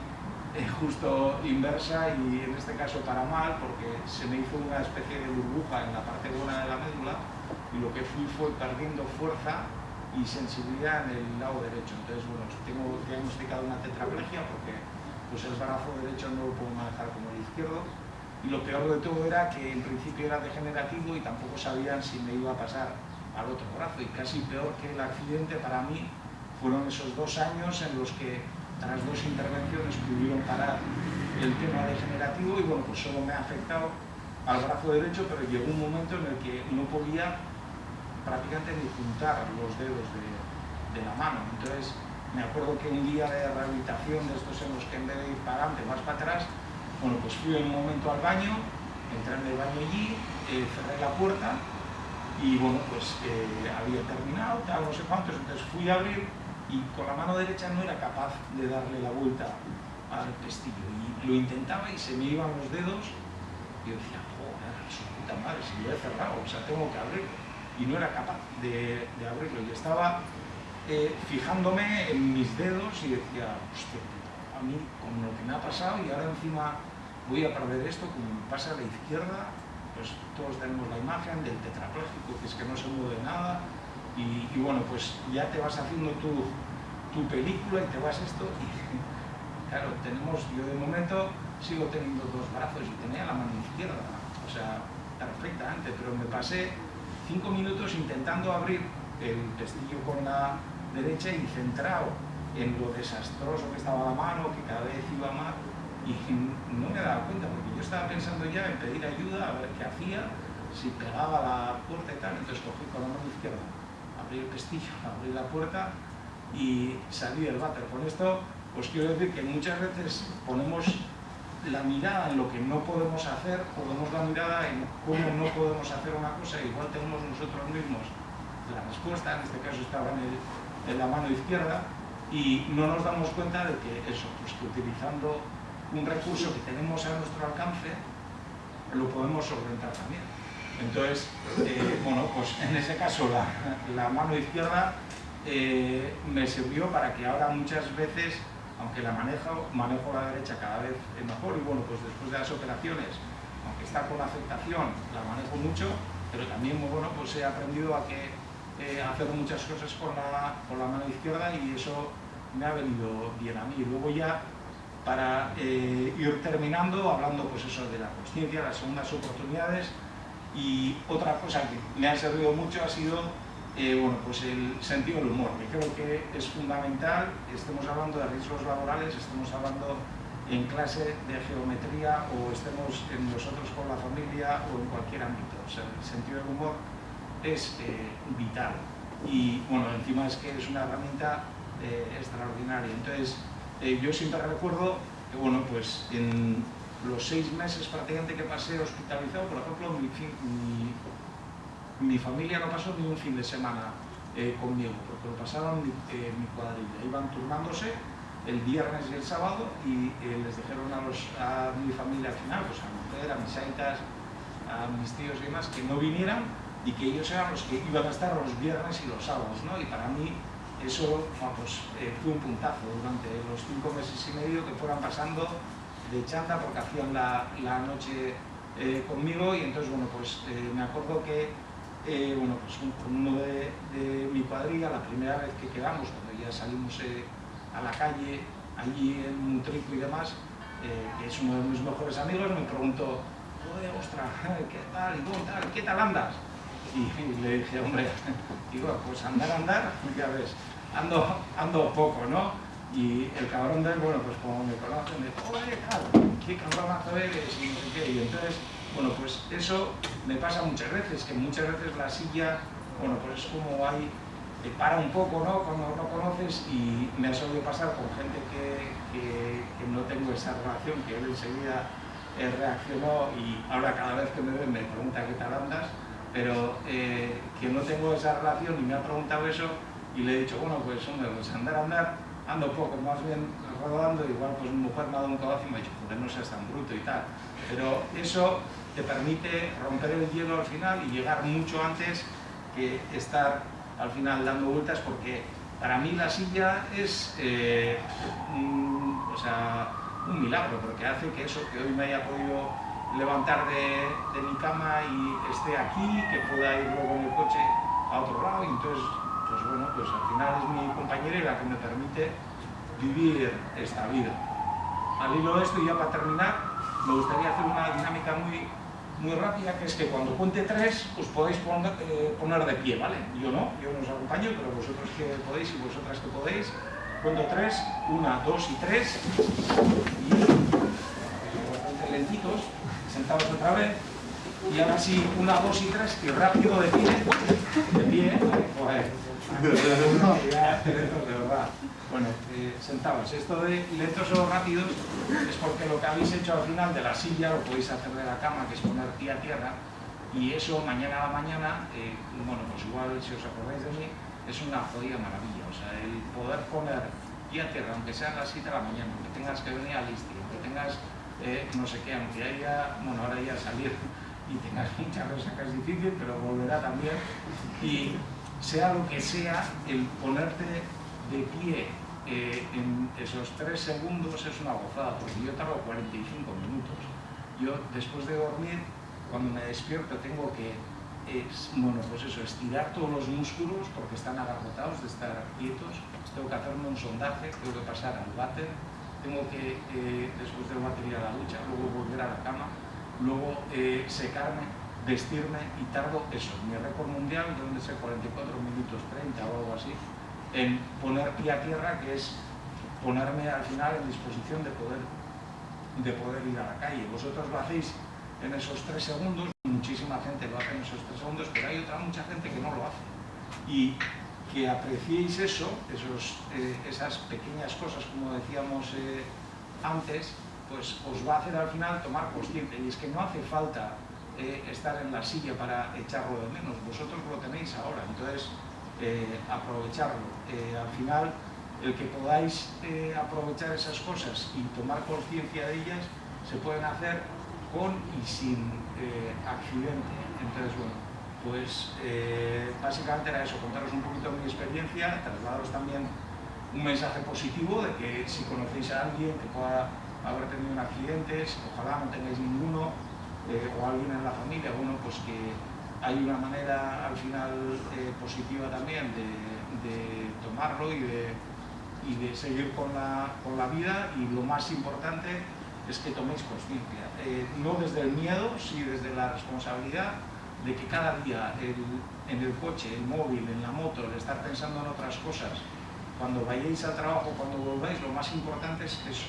justo inversa y en este caso para mal porque se me hizo una especie de burbuja en la parte buena de la médula y lo que fui fue perdiendo fuerza y sensibilidad en el lado derecho. Entonces, bueno, tengo diagnosticado una tetraplegia porque pues el brazo derecho no lo puedo manejar como el izquierdo y lo peor de todo era que en principio era degenerativo y tampoco sabían si me iba a pasar al otro brazo y casi peor que el accidente para mí fueron esos dos años en los que tras dos intervenciones pudieron parar el tema degenerativo y bueno, pues solo me ha afectado al brazo derecho, pero llegó un momento en el que no podía prácticamente ni juntar los dedos de, la mano. Entonces, me acuerdo que un día de rehabilitación de estos en los que en vez de ir para adelante, más para atrás, bueno, pues fui en un momento al baño, entré en el baño allí, eh, cerré la puerta y bueno, pues eh, había terminado, tal, no sé cuántos, entonces fui a abrir y con la mano derecha no era capaz de darle la vuelta al pestillo. Y lo intentaba y se me iban los dedos. Y yo decía, joder, su puta madre, si lo he cerrado, o sea, tengo que abrirlo y no era capaz de, abrirlo. Y estaba eh, fijándome en mis dedos y decía, hostia, a mí con lo que me ha pasado y ahora encima voy a perder esto, como me pasa a la izquierda, pues todos tenemos la imagen del tetrapléjico, que es que no se mueve nada, y, bueno, pues ya te vas haciendo tu, tu, película y te vas esto y claro, tenemos, yo de momento sigo teniendo dos brazos y tenía la mano izquierda, o sea, perfectamente, pero me pasé cinco minutos intentando abrir el pestillo con la derecha y centrado en lo desastroso que estaba la mano, que cada vez iba más, y no me daba cuenta, porque yo estaba pensando ya en pedir ayuda, a ver qué hacía, si pegaba la puerta y tal, entonces cogí con la mano izquierda el pestillo, abrir la puerta y salir del váter. Con esto os quiero decir que muchas veces ponemos la mirada en lo que no podemos hacer, ponemos la mirada en cómo no podemos hacer una cosa, igual tenemos nosotros mismos la respuesta, en este caso estaba en, la mano izquierda, y no nos damos cuenta de que eso, pues que utilizando un recurso que tenemos a nuestro alcance, lo podemos solventar también. Entonces, eh, bueno, pues en ese caso la, mano izquierda eh, me sirvió para que ahora muchas veces, aunque la manejo, manejo la derecha cada vez mejor y bueno, pues después de las operaciones, aunque está con afectación, la manejo mucho, pero también bueno, pues he aprendido a que eh, hacer muchas cosas con la, con la mano izquierda y eso me ha venido bien a mí. Luego ya para ir terminando, hablando pues eso de la conciencia, las segundas oportunidades, y otra cosa que me ha servido mucho ha sido eh, bueno, pues el sentido del humor, que creo que es fundamental, estemos hablando de riesgos laborales, estemos hablando en clase de geometría o estemos en nosotros con la familia o en cualquier ámbito. O sea, el sentido del humor es eh, vital. Y bueno, encima es que es una herramienta eh, extraordinaria. Entonces, yo siempre recuerdo que, bueno, pues en los seis meses prácticamente que pasé hospitalizado, por ejemplo, mi, mi, familia no pasó ni un fin de semana conmigo, porque lo pasaron mi, mi cuadrilla. Iban turnándose el viernes y el sábado y les dijeron a, mi familia al final, pues a mi mujer, a mis aitas, a mis tíos y demás, que no vinieran y que ellos eran los que iban a estar los viernes y los sábados, ¿no? Y para mí eso pues, eh, fue un puntazo durante los cinco meses y medio que fueran pasando de chanta porque hacían la, la noche eh, conmigo y entonces, bueno, pues eh, me acuerdo que, bueno, pues con uno de, mi cuadrilla, la primera vez que quedamos, cuando ya salimos a la calle, allí en Mutrico y demás, que es uno de mis mejores amigos, me preguntó, ostras, ¿qué tal? ¿Y tal? ¿Qué tal andas? Y, le dije, hombre, digo, pues andar, andar, ya ves, ando, ando poco, ¿no? Y el cabrón de él, bueno, pues como me conoce, me dijo, oye, tal, qué cabronazo eres, y no sé qué, y entonces, bueno, pues eso me pasa muchas veces, que muchas veces la silla, bueno, pues es como hay, te para un poco, ¿no? Cuando no conoces, y me ha solido pasar con gente que, que, no tengo esa relación, que él enseguida reaccionó y ahora cada vez que me ve me pregunta qué tal andas, pero eh, que no tengo esa relación y me ha preguntado eso y le he dicho, bueno, pues hombre, pues andar, andar, ando poco, más bien rodando, igual pues mi mujer me ha dado un cabazo y me ha dicho, joder, no seas tan bruto y tal. Pero eso te permite romper el hielo al final y llegar mucho antes que estar al final dando vueltas porque para mí la silla es, eh, o sea, un milagro, porque hace que eso, que hoy me haya podido levantar de, mi cama y esté aquí, que pueda ir luego en el coche a otro lado, y entonces, pues bueno, pues al final es mi compañera y la que me permite vivir esta vida. Al hilo de esto, y ya para terminar, me gustaría hacer una dinámica muy, muy rápida, que es que cuando cuente tres, os podéis poner, eh, poner de pie, ¿vale? Yo no, yo no os acompaño, pero vosotros que podéis y vosotras que podéis, Cuento tres, una, dos y tres. Y bastante lentitos, sentados otra vez. Y ahora sí, una, dos y tres, y rápido de pie. De pie, joder. de verdad. Bueno, eh, sentados. Esto de lentos o rápidos es porque lo que habéis hecho al final de la silla lo podéis hacer de la cama, que es poner pie a tierra, y eso mañana a la mañana, eh, bueno, pues igual si os acordáis de mí, es una jodida maravilla. O sea, el poder poner pie a tierra, aunque sea a las 7 de la mañana, aunque tengas que venir a Listi, aunque tengas eh, no sé qué, aunque haya, bueno, ahora ya salir y tengas mucha resaca es difícil, pero volverá también. Y sea lo que sea, el ponerte de pie eh, en esos 3 segundos es una gozada, porque yo tardo 45 minutos. Yo después de dormir, cuando me despierto tengo que es, bueno, pues eso, estirar todos los músculos porque están agarrotados de estar quietos, tengo que hacerme un sondaje, tengo que pasar al váter, tengo que, eh, después del váter ir a la ducha, luego volver a la cama, luego eh, secarme, vestirme y tardo eso, mi récord mundial donde sé 44 minutos 30 o algo así, en poner pie a tierra, que es ponerme al final en disposición de poder, de poder ir a la calle. Vosotros lo hacéis en esos tres segundos, muchísima gente lo hace en esos tres segundos, pero hay otra mucha gente que no lo hace. Y que apreciéis eso, esos, eh, esas pequeñas cosas, como decíamos eh, antes, pues os va a hacer al final tomar consciente. Y es que no hace falta eh, estar en la silla para echarlo de menos, vosotros lo tenéis ahora, entonces aprovecharlo. al final, el que podáis aprovechar esas cosas y tomar conciencia de ellas, se pueden hacer con y sin eh, accidente. Entonces, bueno, pues eh, básicamente era eso, contaros un poquito mi experiencia, trasladaros también un mensaje positivo de que si conocéis a alguien que pueda haber tenido un accidente, ojalá no tengáis ninguno, eh, o alguien en la familia, bueno, pues que hay una manera al final positiva también de, tomarlo y de, y de seguir con la, con la vida y lo más importante es que toméis conciencia, eh, no desde el miedo, sí desde la responsabilidad de que cada día en el coche, el móvil, en la moto, el estar pensando en otras cosas, cuando vayáis al trabajo, cuando volváis, lo más importante es eso,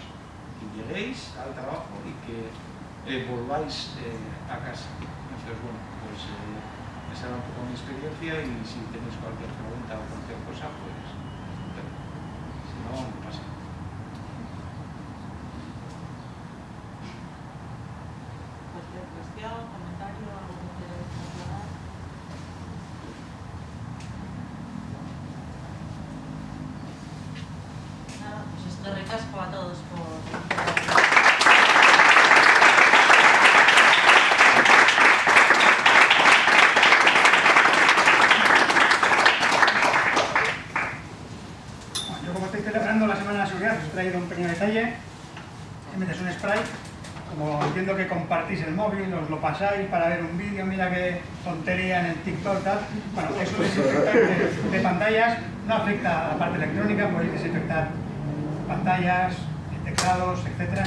lleguéis al trabajo y que eh, volváis eh, a casa. Entonces, bueno, pues esa era un poco mi experiencia y si tenéis cualquier pregunta o cualquier cosa, pues si no, no pasa.
Cualquier cuestión, comentario, algo que quieras aclarar. Nada, pues esto recasco a todos por...
Bueno, yo como estoy celebrando la Semana de la Seguridad, os he traído un pequeño detalle. En vez de un spray, como entiendo que compartís el móvil, os lo para ver un vídeo, mira qué tontería en el TikTok, tal. Bueno, es un desinfectante de pantallas, no afecta a la parte electrónica, podéis desinfectar pantallas, teclados, etc.